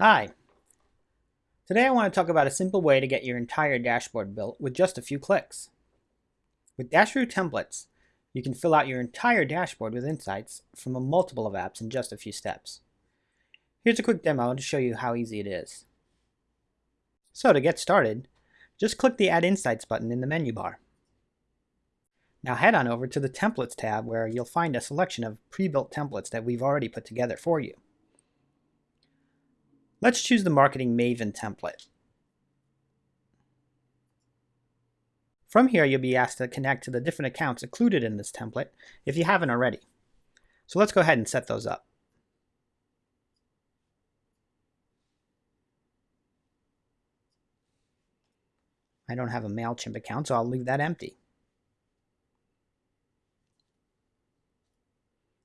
Hi. Today I want to talk about a simple way to get your entire dashboard built with just a few clicks. With Dasheroo templates, you can fill out your entire dashboard with insights from a multiple of apps in just a few steps. Here's a quick demo to show you how easy it is. So to get started, just click the Add Insights button in the menu bar. Now head on over to the Templates tab where you'll find a selection of pre-built templates that we've already put together for you. Let's choose the Marketing Maven template. From here, you'll be asked to connect to the different accounts included in this template if you haven't already. So let's go ahead and set those up. I don't have a MailChimp account, so I'll leave that empty.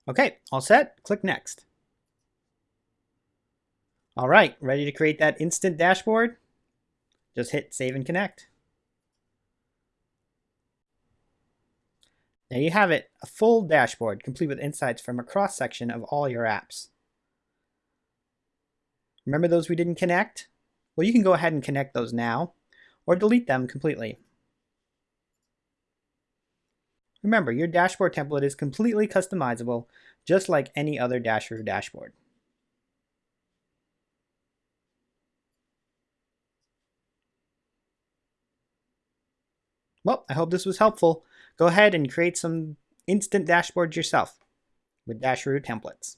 Okay, all set. Click Next. All right, ready to create that instant dashboard? Just hit Save and Connect. There you have it, a full dashboard complete with insights from a cross-section of all your apps. Remember those we didn't connect? Well, you can go ahead and connect those now, or delete them completely. Remember, your dashboard template is completely customizable, just like any other Dasheroo dashboard. Well, I hope this was helpful. Go ahead and create some instant dashboards yourself with Dasheroo templates.